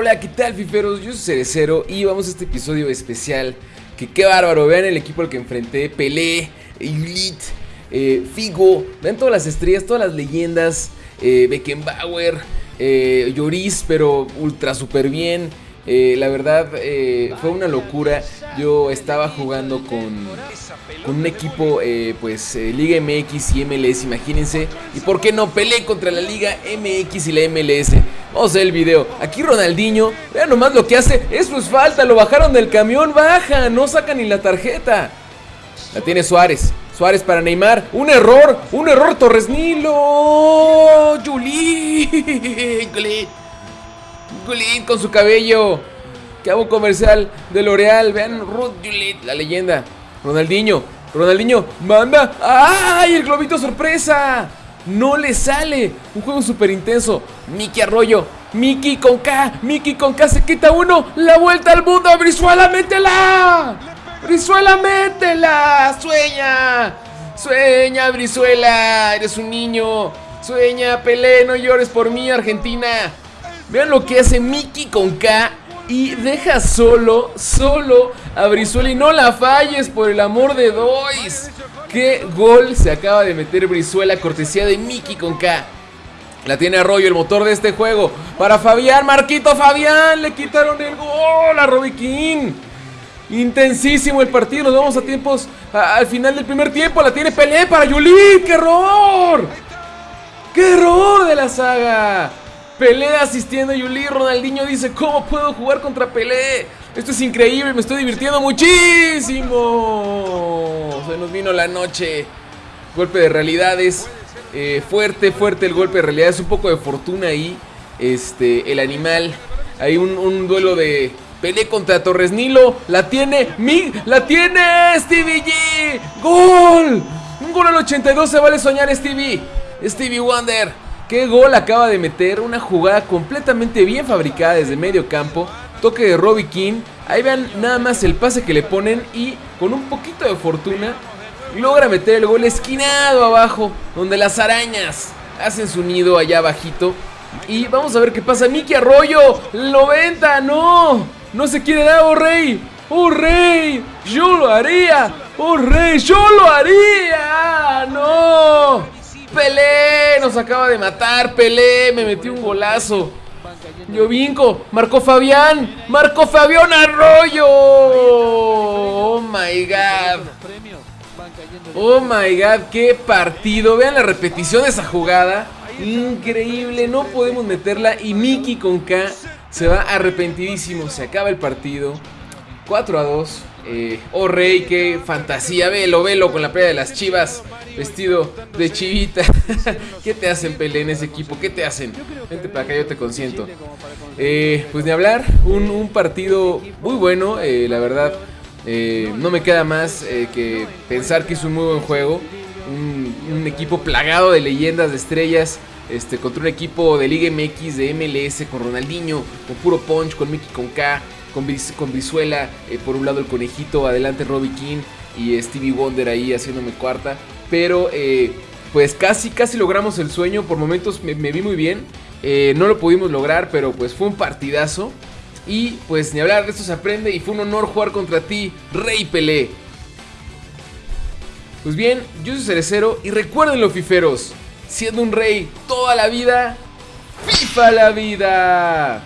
Hola, ¿qué tal fiferos? Yo soy Cerecero y vamos a este episodio especial Que qué bárbaro, vean el equipo al que enfrenté Pelé, Elite, eh, Figo Vean todas las estrellas, todas las leyendas eh, Beckenbauer, eh, Lloris, pero ultra super bien eh, la verdad eh, fue una locura. Yo estaba jugando con, un equipo, eh, pues Liga MX y MLS, imagínense. Y por qué no peleé contra la Liga MX y la MLS. Vamos a ver el video. Aquí Ronaldinho, vean nomás lo que hace. Eso es falta, lo bajaron del camión, baja, no sacan ni la tarjeta. La tiene Suárez. Suárez para Neymar. Un error. Un error Torres Nilo. Juli. Gullit con su cabello. Que hago comercial de L'Oreal. Vean Ruth Gullit, la leyenda. Ronaldinho. Ronaldinho manda. ¡Ay! El globito sorpresa. No le sale. Un juego súper intenso. Miki Arroyo. Miki con K. Miki con K se quita uno. La vuelta al mundo. Brizuela, métela. Brizuela, métela. Sueña. Sueña, Brizuela. Eres un niño. Sueña, Pelé. No llores por mí, Argentina. Vean lo que hace Mickey con K y deja solo, solo a Brizuela y no la falles por el amor de Dois. Qué gol se acaba de meter Brizuela, cortesía de Mickey con K. La tiene Arroyo, el motor de este juego. Para Fabián, Marquito Fabián, le quitaron el gol a Robiquín. Intensísimo el partido, nos vamos a tiempos al final del primer tiempo. La tiene Pelé para Yuli, qué error. ¡Qué error de la saga! Pelé asistiendo a Yuli. Ronaldinho dice: ¿Cómo puedo jugar contra Pelé? Esto es increíble, me estoy divirtiendo muchísimo. Se nos vino la noche. Golpe de realidades. Eh, fuerte, fuerte el golpe de realidades. Un poco de fortuna ahí. Este, el animal. Hay un, duelo de Pelé contra Torres Nilo. La tiene. Mi, la tiene Stevie G. ¡Gol! Un gol al 82 se vale soñar, Stevie. Stevie Wonder. Qué gol acaba de meter, una jugada completamente bien fabricada desde medio campo. Toque de Robbie King. Ahí vean nada más el pase que le ponen y con un poquito de fortuna logra meter el gol esquinado abajo, donde las arañas hacen su nido allá abajito. Y vamos a ver qué pasa. Miki Arroyo, 90, no, no se quiere dar, oh rey, oh rey, yo lo haría, oh rey, yo lo haría, no. Pelé nos acaba de matar. Pelé me metió un golazo. Llovinco, marcó Fabián, marcó Fabián Arroyo. Oh my god. Oh my god, qué partido. Vean la repetición de esa jugada. Increíble, no podemos meterla. Y Miki con K se va arrepentidísimo. Se acaba el partido. 4 a 2. Eh, oh rey, qué fantasía. Velo, velo con la playa de las chivas. Vestido de chivita. ¿Qué te hacen, Pelé, en ese equipo? ¿Qué te hacen? Vente para acá, yo te consiento. Eh, pues ni hablar. Un, partido muy bueno, eh, la verdad. no me queda más que pensar que es un muy buen juego. Un, equipo plagado de leyendas, de estrellas. Este, contra un equipo de Liga MX, de MLS, con Ronaldinho, con puro punch, con Mickey con K con, Brizuela, eh, por un lado el conejito, adelante Robbie King y Stevie Wonder ahí haciéndome cuarta. Pero eh, pues casi, casi logramos el sueño, por momentos me, vi muy bien. Eh, no lo pudimos lograr, pero pues fue un partidazo. Y pues ni hablar de esto se aprende y fue un honor jugar contra ti, Rey Pelé. Pues bien, yo soy Cerecero y recuerden los fiferos, siendo un rey toda la vida, FIFA la vida.